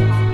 好。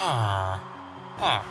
啊啊。啊